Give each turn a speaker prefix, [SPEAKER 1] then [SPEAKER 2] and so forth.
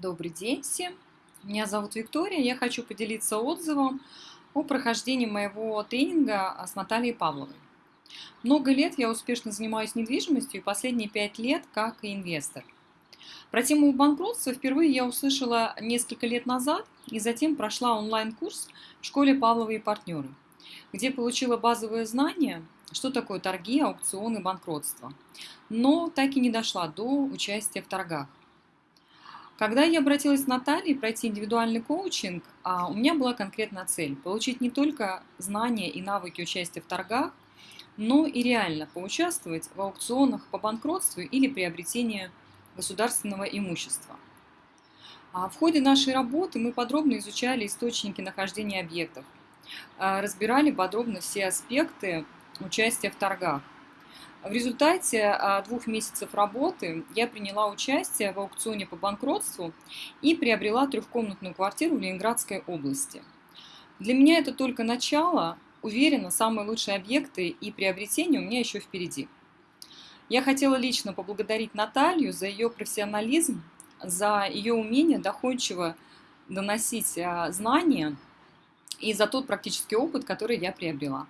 [SPEAKER 1] Добрый день всем! Меня зовут Виктория, я хочу поделиться отзывом о прохождении моего тренинга с Натальей Павловой. Много лет я успешно занимаюсь недвижимостью и последние пять лет как инвестор. Про тему банкротства впервые я услышала несколько лет назад и затем прошла онлайн-курс в школе Павловой и партнеры, где получила базовые знания, что такое торги, аукционы, банкротство, но так и не дошла до участия в торгах. Когда я обратилась к Наталье пройти индивидуальный коучинг, а, у меня была конкретная цель – получить не только знания и навыки участия в торгах, но и реально поучаствовать в аукционах по банкротству или приобретению государственного имущества. А, в ходе нашей работы мы подробно изучали источники нахождения объектов, а, разбирали подробно все аспекты участия в торгах – в результате а, двух месяцев работы я приняла участие в аукционе по банкротству и приобрела трехкомнатную квартиру в Ленинградской области. Для меня это только начало. Уверена, самые лучшие объекты и приобретения у меня еще впереди. Я хотела лично поблагодарить Наталью за ее профессионализм, за ее умение доходчиво доносить а, знания и за тот практический опыт, который я приобрела.